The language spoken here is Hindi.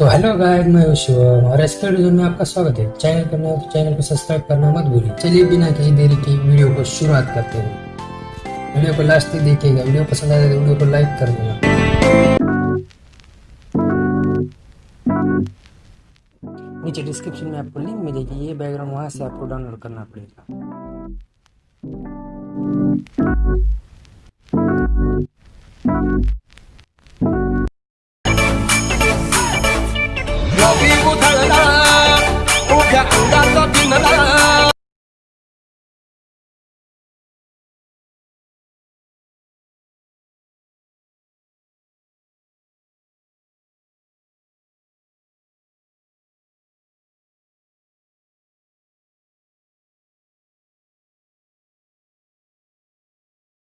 तो हेलो गाइस मैं शिवम और इस वीडियो में आपका स्वागत है। चैनल पर नए तो चैनल को सब्सक्राइब करना मत भूलिए। चलिए बिना किसी देरी की वीडियो को शुरुआत करते हैं। वीडियो को लास्ट तक देखिएगा। वीडियो पसंद आए तो वीडियो को लाइक कर देना। नीचे डिस्क्रिप्शन में आपको लिंक मिलेगी। ये बैकग्राउंड वहाँ से आपको डाउनलोड करना पड़ेगा। 能，能，能。